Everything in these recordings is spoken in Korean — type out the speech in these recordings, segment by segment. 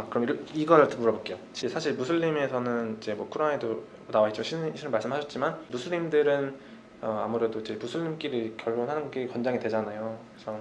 아 그럼 이걸 물어볼게요. 지- 사실 무슬림에서는 이제 뭐 쿠란에도 나와 있죠. 신은, 말씀하셨지만 무슬림들은 어, 아무래도 이제 무슬림끼리 결혼하는 게 권장이 되잖아요. 그래서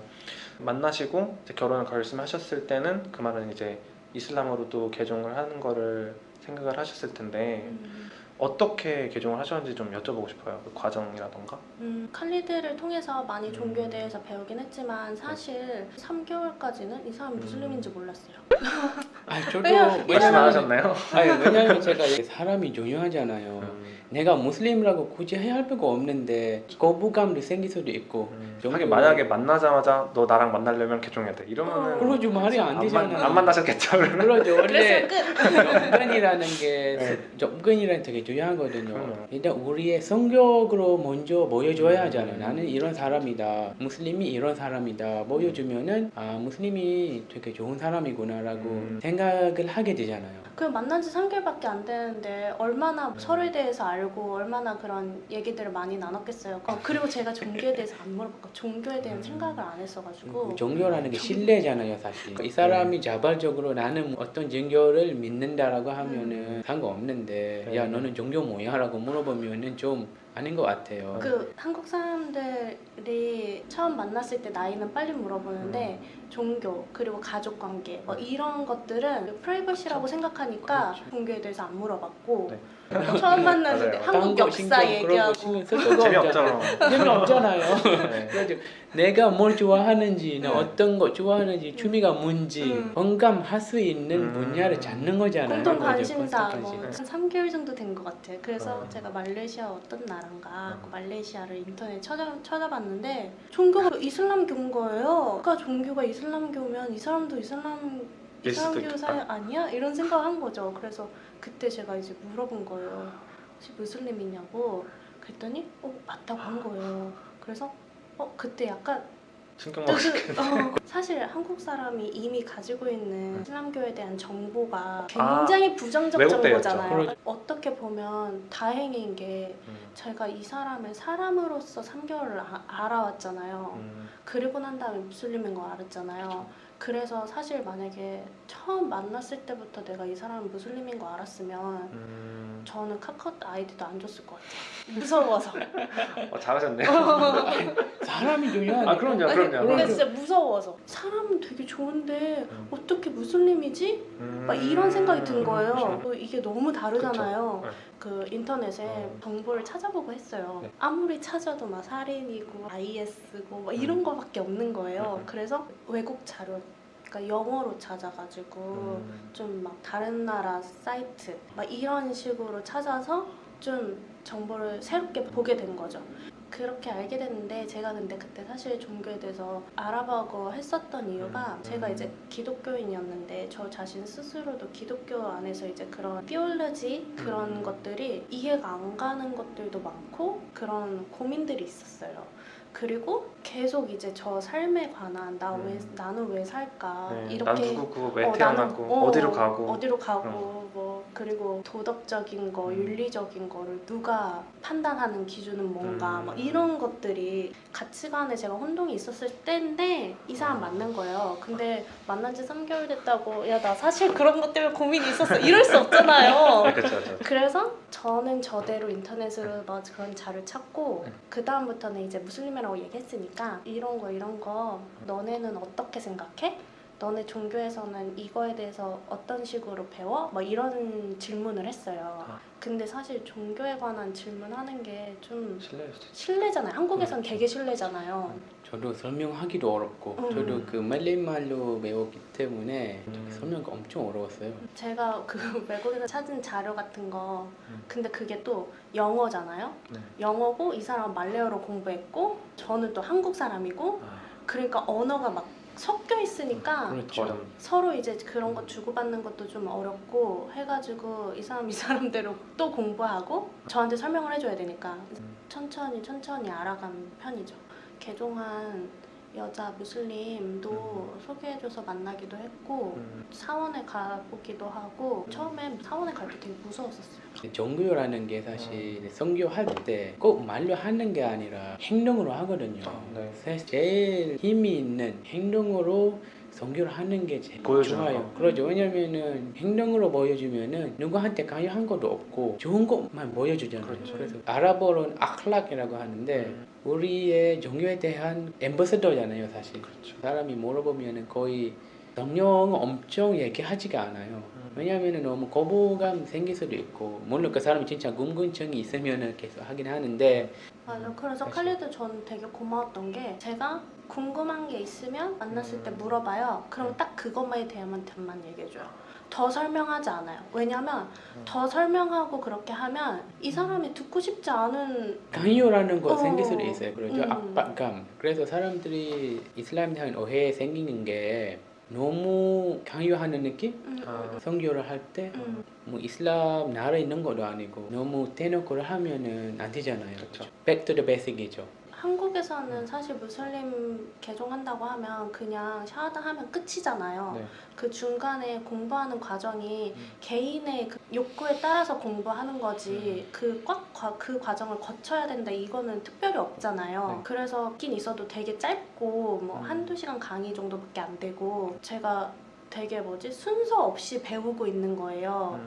만나시고 결혼을 결심하셨을 때는 그 말은 이제 이슬람으로도 개종을 하는 거를 생각을 하셨을 텐데 음, 어떻게 개종을 하셨는지 좀 여쭤보고 싶어요. 그 과정이라던가. 음, 칼리드를 통해서 많이 종교에 음. 대해서 배우긴 했지만 사실 3개월까지는 이 사람이 음. 무슬림인지 몰랐어요. 아 저도 왜냐- 말씀 안 하셨나요? 아니 왜냐면 제가 사람이 중요하잖아요. 음, 내가 무슬림이라고 굳이 해야 할 필요가 없는데 거부감도 생길 수도 있고 음. 하긴 만약에 만나자마자 너 나랑 만나려면 개종해야 돼. 이러면은 어. 그러지 말이 안 안, 되잖아. 만, 안 만나셨겠죠. 그러면. 그러죠. 원래! 접근이라는 게 네. 접근이라는 되게 중요하거든요. 그럼요. 일단 우리의 성격으로 먼저 보여줘야 음. 하잖아요. 나는 이런 사람이다. 무슬림이 이런 사람이다. 보여주면은 아 무슬림이 되게 좋은 사람이구나라고 음. 생각을 하게 되잖아요. 그 만난 지 3개월밖에 안 되는데 얼마나 음. 서로에 대해서 알고 얼마나 그런 얘기들을 많이 나눴겠어요. 어, 그리고 제가 종교에 대해서 안 물어봤고 종교에 대한 음. 생각을 안 했어가지고 종교라는 게 신뢰잖아요, 사실. 이 사람이 자발적으로 나는 어떤 종교를 믿는다라고 하면은 상관없는데, 네. 야 너는 종교 뭐야 라고 물어보면은 좀 아닌 것 같아요. 그 한국 사람들이 처음 만났을 때 나이는 빨리 물어보는데 종교 그리고 가족 관계 뭐 음. 이런 것들은 프라이버시라고 생각하니까 그렇죠. 종교에 대해서 안 물어봤고 네. 처음 만났을 때 맞아요. 한국 딴거 역사 신경 그런 거 얘기하고 신경 쓸 수가 재미없잖아. 없잖아요. 재미없잖아요. 네. 그래서 내가 뭘 좋아하는지, 나 네. 어떤 거 좋아하는지, 취미가 뭔지 음. 공감할 수 있는 음. 분야를 찾는 거잖아요. 공동 그죠? 관심사 뭐 관심. 한 3개월 정도 된 것 같아요. 그래서 어. 제가 말레이시아 어떤 나라인가 어. 그 말레이시아를 인터넷 찾아, 찾아봤는데 종교가 이슬람교인 거예요. 그러니까 종교가 이슬람 교면 이 사람도 이슬람 이슬람교 사 있겠다. 아니야? 이런 생각한 거죠. 그래서 그때 제가 이제 물어본 거예요. 혹시 무슬림이냐고 그랬더니 어 맞다고 한 거예요. 그래서 어 그때 약간 뜻을- 먹으시겠네. 어, 사실 한국 사람이 이미 가지고 있는 이슬람교에 대한 정보가 아, 굉장히 부정적 왜곡되어 정보잖아요. 있죠. 그렇죠. 어떻게 보면 다행인 게 음, 제가 이 사람을 사람으로서 3개월을 아, 알아왔잖아요. 음, 그리고 난 다음에 무슬림인 거 알았잖아요. 그래서 사실 만약에 처음 만났을 때부터 내가 이 사람이 무슬림인 거 알았으면 음. 저는 카카오 아이디도 안 줬을 것 같아요. 무서워서. 어, 잘하셨네요. 사람이 중요하니까. 아 그럼요, 아니, 그럼요. 근데 그럼요. 진짜 무서워서. 사람은 되게 좋은데 음. 어떻게 무슬림이지? 음. 막 이런 생각이 든 거예요. 그렇죠. 또 이게 너무 다르잖아요. 그쵸. 그 인터넷에 음. 정보를 찾아보고 했어요. 네. 아무리 찾아도 막 살인이고 IS고 막 이런 음. 거밖에 없는 거예요. 음. 그래서 외국 자료, 그러니까 영어로 찾아가지고 음. 좀막 다른 나라 사이트 막 이런 식으로 찾아서 좀 정보를 새롭게 보게 된 거죠. 그렇게 알게 됐는데 제가 근데 그때 사실 종교에 대해서 알아보고 했었던 이유가 음. 제가 이제 기독교인이었는데 저 자신 스스로도 기독교 안에서 이제 그런 띠올러지 그런 음. 것들이 이해가 안 가는 것들도 많고 그런 고민들이 있었어요. 그리고 계속 이제 저 삶에 관한 나 왜 음. 나는 왜 살까 네, 이렇게 난 누구고 왜 어, 태어났고 나는, 어, 어디로 가고 어디로 가고 뭐 그리고 도덕적인 거 음. 윤리적인 거를 누가 판단하는 기준은 뭔가 음. 막 이런 것들이 가치관에 제가 혼동이 있었을 때인데 이 사람 만난 거예요 근데 만난 지 3개월 됐다고 야 나 사실 그런 것 때문에 고민이 있었어 이럴 수 없잖아요 네. 그래서 저는 저대로 인터넷으로 막 그런 자를 찾고 네. 그 다음부터는 이제 무슬림이라고 얘기했으니까 이런 거 이런 거 너네는 어떻게 생각해? 너네 종교에서는 이거에 대해서 어떤 식으로 배워? 막 이런 질문을 했어요. 아. 근데 사실 종교에 관한 질문하는 게 좀. 실례잖아요. 한국에선 그렇죠. 되게 실례잖아요. 저도 설명하기도 어렵고 음. 저도 그 말레이말로 배웠기 때문에 음. 설명이 엄청 어려웠어요. 제가 그 외국에서 찾은 자료 같은 거 음. 근데 그게 또 영어잖아요. 네. 영어고 이 사람은 말레어로 공부했고 저는 또 한국 사람이고 아, 그러니까 언어가 막 섞여 있으니까 그렇죠. 어려운. 서로 이제 그런 거 주고받는 것도 좀 어렵고 해가지고 이 사람 이 사람대로 또 공부하고 저한테 설명을 해줘야 되니까 음. 천천히 천천히 알아간 편이죠. 개종한 여자 무슬림도 소개해줘서 만나기도 했고 음. 사원에 가보기도 하고 처음에 사원에 갈 때 되게 무서웠었어요. 종교라는 게 사실 성교할 때 꼭 말로 하는 게 아니라 행동으로 하거든요. 아, 네. 사실 제일 힘이 있는 행동으로 성교를 하는 게 제일 좋아요. 거. 그렇죠. 왜냐면은 행동으로 보여주면은 누구한테 강요한 것도 없고 좋은 것만 보여주잖아요. 그렇죠. 그래서 아랍어로는 아클락이라고 하는데 음, 우리의 종교에 대한 엠버서더잖아요, 사실. 그렇죠. 사람이 물어보면은 거의 성령 엄청 얘기하지가 않아요. 음. 왜냐하면 너무 거부감 생길 수도 있고 물론 그 사람이 진짜 궁금증이 있으면은 계속 하긴 하는데 맞아. 그래서 사실. 칼리드 전 되게 고마웠던 게 제가 궁금한 게 있으면 만났을 때 음. 물어봐요. 그럼 음. 딱 그것만에 대한만 얘기해줘요. 더 설명하지 않아요. 왜냐면 음. 더 설명하고 그렇게 하면 이 사람이 듣고 싶지 않은 강요라는 거 어. 생길 수도 있어요. 그렇죠. 음. 압박감. 그래서 사람들이 이슬람에 대한 오해 생기는 게 너무 강요하는 느낌? 음, 아. 음, 성교를 할때 음. 뭐 이슬람 나라에 있는 것도 아니고 너무 대놓고를 하면은 안 되잖아요. 그렇죠. Back to the basic이죠. 한국에서는 사실 무슬림 개종한다고 하면 그냥 샤하다 하면 끝이잖아요. 네. 그 중간에 공부하는 과정이 음. 개인의 그 욕구에 따라서 공부하는 거지 음. 그꽉 그 과정을 거쳐야 된다 이거는 특별히 없잖아요. 네. 그래서 있긴 있어도 되게 짧고 뭐 음. 한두 시간 강의 정도밖에 안 되고 제가 되게 뭐지 순서 없이 배우고 있는 거예요.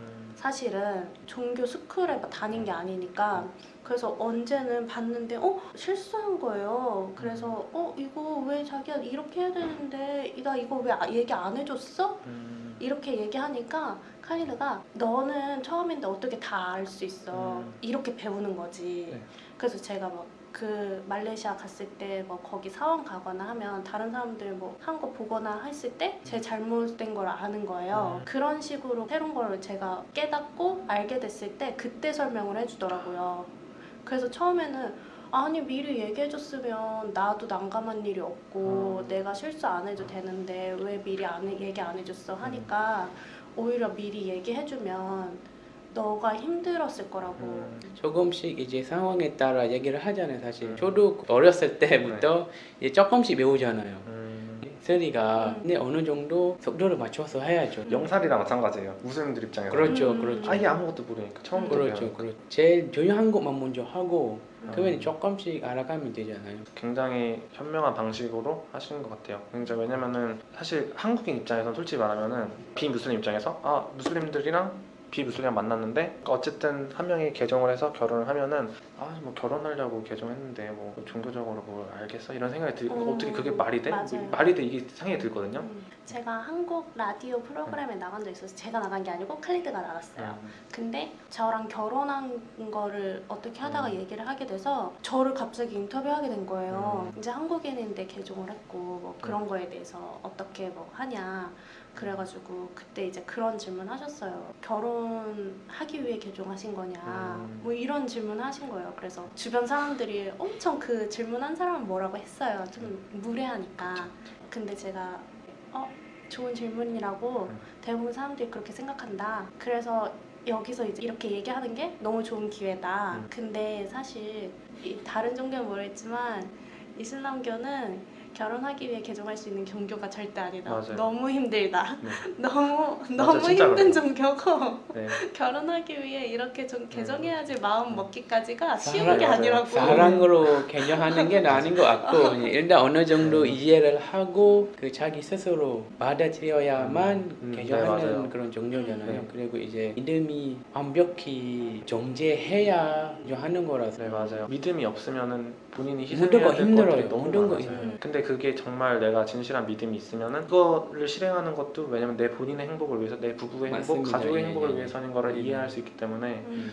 음, 사실은 종교 스쿨에 다닌 게 아니니까 그래서 언제는 봤는데 어 실수한 거예요. 그래서 어 이거 왜 자기가 이렇게 해야 되는데 나 이거 왜 아- 얘기 안 해줬어? 음, 이렇게 얘기하니까 카리드가 너는 처음인데 어떻게 다 알 수 있어 음. 이렇게 배우는 거지. 네. 그래서 제가 막 그 말레이시아 갔을 때 뭐 거기 사원 가거나 하면 다른 사람들 뭐 한 거 보거나 했을 때 제 잘못된 걸 아는 거예요. 음. 그런 식으로 새로운 걸 제가 깨닫고 알게 됐을 때 그때 설명을 해주더라고요. 그래서 처음에는 아니 미리 얘기해줬으면 나도 난감한 일이 없고 음. 내가 실수 안 해도 되는데 왜 미리 안 해- 얘기 안 해줬어 하니까 오히려 미리 얘기해주면 너가 힘들었을 거라고 음. 조금씩 이제 상황에 따라 얘기를 하잖아요. 사실 음. 저도 어렸을 때부터 이제 조금씩 배우잖아요. 음, 소리가 음. 근데 어느 정도 속도를 맞춰서 해야죠. 영살이랑 마찬가지예요. 무슬림들 입장에서 그렇죠, 음. 그렇죠. 아예 아무것도 모르니까 처음부터 그렇죠, 배우는 그렇죠. 제일 중요한 것만 먼저 하고 음. 그러면 조금씩 알아가면 되잖아요. 굉장히 현명한 방식으로 하시는 것 같아요. 굉장히 왜냐면은 사실 한국인 입장에서 솔직히 말하면은 비무슬림 입장에서 아 무슬림들이랑 비무슬림이랑 만났는데 어쨌든 한 명이 개종을 해서 결혼을 하면은 아 뭐 결혼하려고 개종했는데 뭐 종교적으로 뭘 알겠어 이런 생각이 들고 음, 어떻게 그게 말이 돼? 맞아요. 말이 돼 이게 생각이 들거든요. 음. 제가 한국 라디오 프로그램에 나간 적 있어서 제가 나간 게 아니고 칼리드가 나갔어요. 음. 근데 저랑 결혼한 거를 어떻게 하다가 음. 얘기를 하게 돼서 저를 갑자기 인터뷰하게 된 거예요. 음. 이제 한국인인데 개종을 했고 뭐 그런 거에 대해서 어떻게 뭐 하냐. 그래가지고 그때 이제 그런 질문 하셨어요. 결혼하기 위해 개종하신 거냐. 음. 뭐 이런 질문 하신 거예요. 그래서 주변 사람들이 엄청 그 질문한 사람은 뭐라고 했어요. 좀 무례하니까. 근데 제가 어 좋은 질문이라고 음. 대부분 사람들이 그렇게 생각한다. 그래서 여기서 이제 이렇게 얘기하는 게 너무 좋은 기회다. 음. 근데 사실 이 다른 종교는 모르겠지만 이슬람교는 결혼하기 위해 개종할 수 있는 종교가 절대 아니다. 맞아요. 너무 힘들다. 네. 너무 너무 진짜 힘든. 종교고 네. 결혼하기 위해 이렇게 좀 개종해야지 마음 먹기까지가 쉬운 사랑- 게 맞아요. 아니라고. 사랑으로 개념하는 게 아닌 것 같고 일단 어느 정도 네. 이해를 하고 그 자기 스스로 받아들여야만 음, 네, 개념하는 맞아요. 그런 종교잖아요. 네. 그리고 이제 믿음이 완벽히 존재해야 하는 거라서 네 맞아요. 믿음이 없으면은 본인이 될 힘들어요. 모든 거. 힘들어요. 근데 그게 정말 내가 진실한 믿음이 있으면은 그거를 실행하는 것도 왜냐면 내 본인의 행복을 위해서 내 부부의 행복, 맞습니다. 가족의 예, 행복을 예. 위해서인 거를 음. 이해할 수 있기 때문에 음,